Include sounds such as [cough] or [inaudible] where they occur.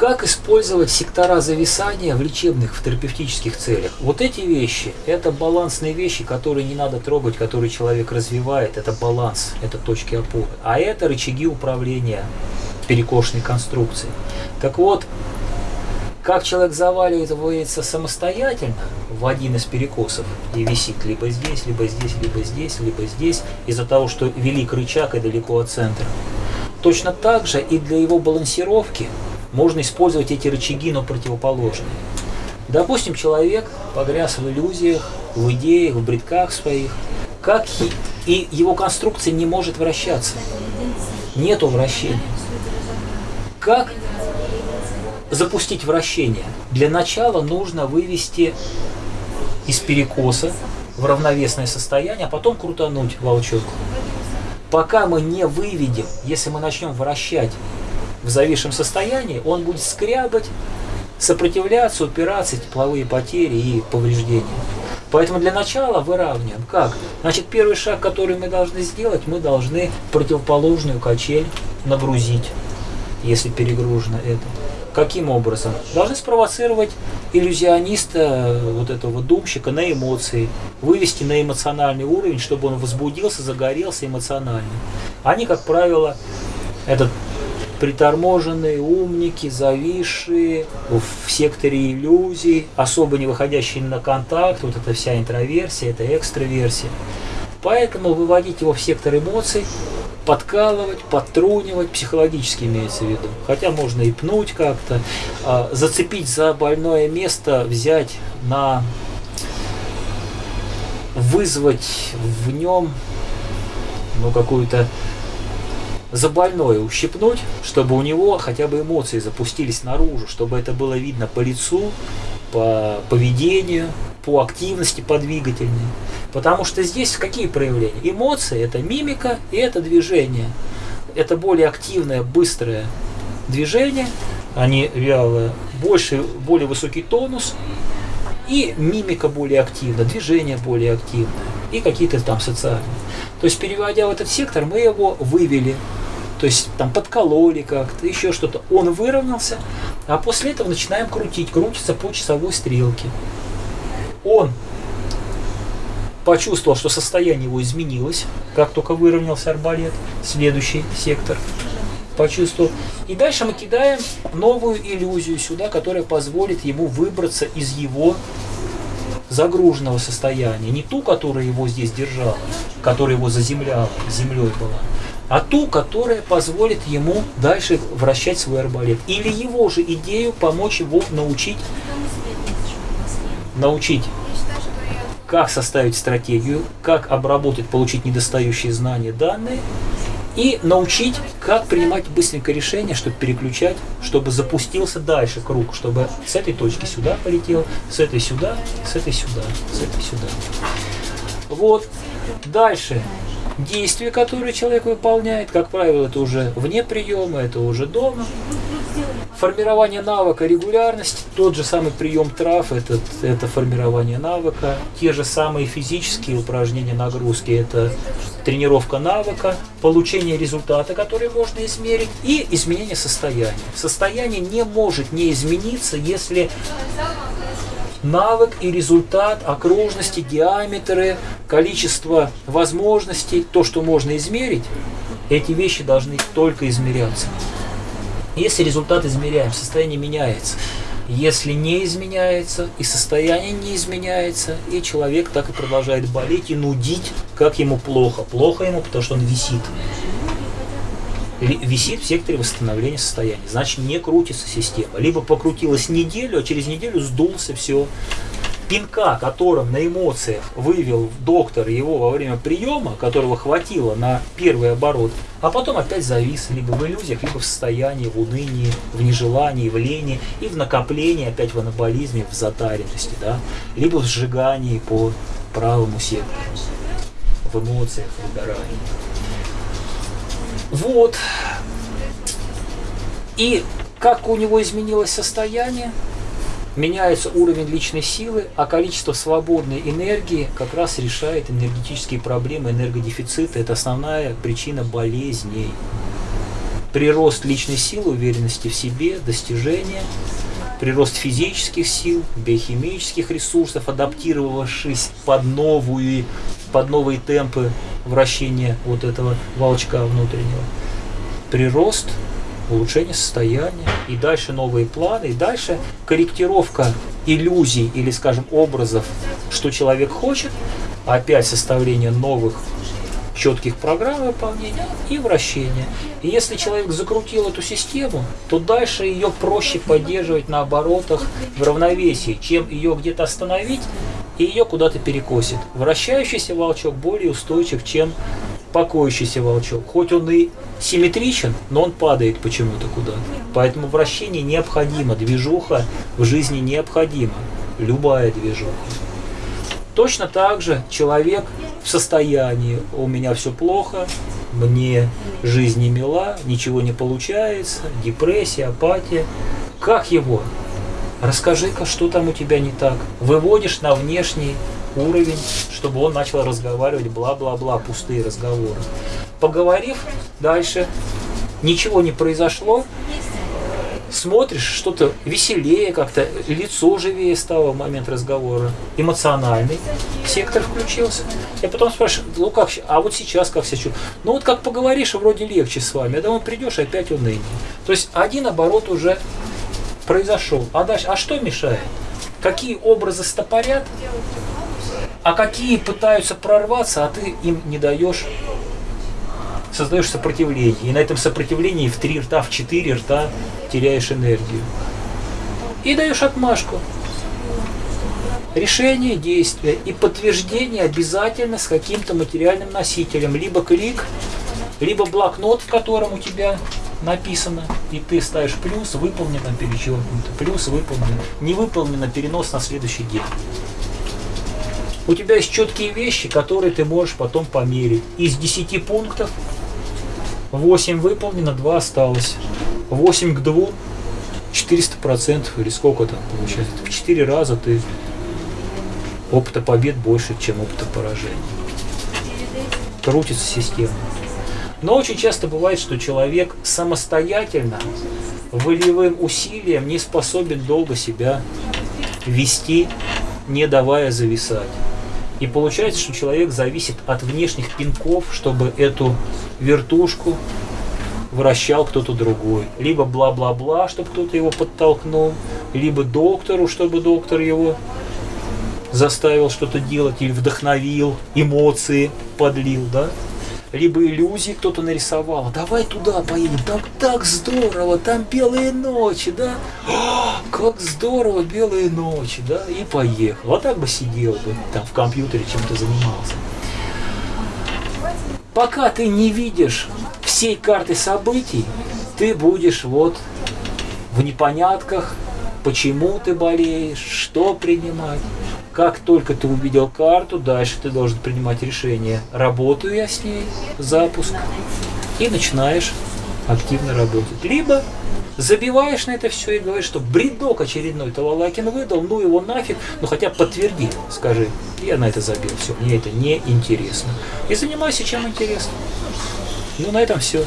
Как использовать сектора зависания в лечебных, в терапевтических целях? Вот эти вещи, это балансные вещи, которые не надо трогать, которые человек развивает. Это баланс, это точки опоры. А это рычаги управления перекошенной конструкцией. Так вот, как человек заваливается самостоятельно в один из перекосов и висит либо здесь, либо здесь, либо здесь, либо здесь, из-за того, что велик рычаг и далеко от центра. Точно так же и для его балансировки можно использовать эти рычаги, но противоположные. Допустим, человек погряз в иллюзиях, в идеях, в бредках своих, как и его конструкция не может вращаться. Нету вращения. Как запустить вращение? Для начала нужно вывести из перекоса в равновесное состояние, а потом крутануть волчок. Пока мы не выведем, если мы начнем вращать в зависшем состоянии, он будет скрябать, сопротивляться, упираться, тепловые потери и повреждения. Поэтому для начала выравниваем. Как? Значит, первый шаг, который мы должны сделать, мы должны противоположную качель нагрузить, если перегружено это. Каким образом? Должны спровоцировать иллюзиониста, вот этого думщика, на эмоции, вывести на эмоциональный уровень, чтобы он возбудился, загорелся эмоционально. Они, как правило, этот приторможенные, умники, зависшие в секторе иллюзий, особо не выходящие на контакт, вот эта вся интроверсия, это экстраверсия. Поэтому выводить его в сектор эмоций подкалывать, подтрунивать, психологически имеется в виду. Хотя можно и пнуть как-то, а, зацепить за больное место, взять на вызвать в нем ну, какую-то за больное ущипнуть, чтобы у него хотя бы эмоции запустились наружу, чтобы это было видно по лицу, по поведению, по активности, по двигательной. Потому что здесь какие проявления? Эмоции – это мимика и это движение. Это более активное, быстрое движение, а не вялое. Больше, более высокий тонус и мимика более активна, движение более активное и какие-то там социальные. То есть, переводя в этот сектор, мы его вывели то есть там подкололи как-то, еще что-то. Он выровнялся, а после этого начинаем крутить. Крутится по часовой стрелке. Он почувствовал, что состояние его изменилось, как только выровнялся арбалет, следующий сектор почувствовал. И дальше мы кидаем новую иллюзию сюда, которая позволит ему выбраться из его загруженного состояния. Не ту, которая его здесь держала, которая его заземляла, землей была, а ту, которая позволит ему дальше вращать свой арбалет. Или его же идею помочь его научить, научить как составить стратегию, как обработать, получить недостающие знания, данные, и научить, как принимать быстренько решения, чтобы переключать, чтобы запустился дальше круг, чтобы с этой точки сюда полетел, с этой сюда, с этой сюда, с этой сюда. Вот. Дальше действия, которые человек выполняет, как правило, это уже вне приема, это уже дома. Формирование навыка регулярности, тот же самый прием трав, это, это формирование навыка. Те же самые физические упражнения, нагрузки, это тренировка навыка, получение результата, который можно измерить, и изменение состояния. Состояние не может не измениться, если навык и результат, окружности, диаметры, количество возможностей, то, что можно измерить, эти вещи должны только измеряться. Если результат измеряем, состояние меняется. Если не изменяется, и состояние не изменяется, и человек так и продолжает болеть и нудить, как ему плохо. Плохо ему, потому что он висит висит в секторе восстановления состояния. Значит, не крутится система. Либо покрутилась неделю, а через неделю сдулся, все. Пинка, которым на эмоциях вывел доктор его во время приема, которого хватило на первый оборот, а потом опять завис либо в иллюзиях, либо в состоянии, в унынии, в нежелании, в лени и в накоплении, опять в анаболизме, в затаренности, да, либо в сжигании по правому сектору, в эмоциях, в выгорании. Вот. И как у него изменилось состояние, меняется уровень личной силы, а количество свободной энергии как раз решает энергетические проблемы, энергодефицита. Это основная причина болезней. прирост личной силы, уверенности в себе, достижения, прирост физических сил, биохимических ресурсов, адаптировавшись под новые, под новые темпы вращения вот этого волчка внутреннего. Прирост, улучшение состояния, и дальше новые планы, и дальше корректировка иллюзий или, скажем, образов, что человек хочет, опять составление новых четких программ выполнения и вращения. И если человек закрутил эту систему, то дальше ее проще поддерживать на оборотах в равновесии, чем ее где-то остановить и ее куда-то перекосит. Вращающийся волчок более устойчив, чем покоящийся волчок. Хоть он и симметричен, но он падает почему-то куда-то. Поэтому вращение необходимо, движуха в жизни необходима. Любая движуха. Точно так же человек в состоянии, у меня все плохо, мне жизнь не мила, ничего не получается, депрессия, апатия. Как его? Расскажи-ка, что там у тебя не так. Выводишь на внешний уровень, чтобы он начал разговаривать бла-бла-бла, пустые разговоры. Поговорив дальше, ничего не произошло, смотришь, что-то веселее как-то, лицо живее стало в момент разговора, эмоциональный сектор включился. Я потом спрашиваю, ну как, а вот сейчас как себя чувствуешь? Ну вот как поговоришь, вроде легче с вами, а домой придешь, опять уныние. То есть один оборот уже произошел. А дальше, а что мешает? Какие образы стопорят, а какие пытаются прорваться, а ты им не даешь создаешь сопротивление. И на этом сопротивлении в три рта, в четыре рта теряешь энергию. И даешь отмашку. Решение действия и подтверждение обязательно с каким-то материальным носителем. Либо клик, либо блокнот, в котором у тебя написано, и ты ставишь плюс, выполнено, перечеркнуто, плюс, выполнено, не выполнено, перенос на следующий день. У тебя есть четкие вещи, которые ты можешь потом померить. Из 10 пунктов 8 выполнено, 2 осталось. 8 к 2, 400% или сколько там получается. В 4 раза ты опыта побед больше, чем опыта поражений. Крутится система. Но очень часто бывает, что человек самостоятельно, волевым усилием не способен долго себя вести, не давая зависать. И получается, что человек зависит от внешних пинков, чтобы эту вертушку вращал кто-то другой. Либо бла-бла-бла, чтобы кто-то его подтолкнул, либо доктору, чтобы доктор его заставил что-то делать или вдохновил, эмоции подлил, да? Либо иллюзии кто-то нарисовал. Давай туда поедем, там так здорово, там белые ночи, да? О, [gasps] как здорово, белые ночи, да? И поехал. Вот так бы сидел бы там в компьютере чем-то занимался. Пока ты не видишь всей карты событий, ты будешь вот в непонятках, почему ты болеешь, что принимать. Как только ты увидел карту, дальше ты должен принимать решение, работаю я с ней, запуск, и начинаешь активно работать. Либо забиваешь на это все и говоришь, что бредок очередной Талалакин выдал, ну его нафиг, ну хотя подтверди, скажи, я на это забил, все, мне это не интересно. И занимайся чем интересно. Ну на этом все.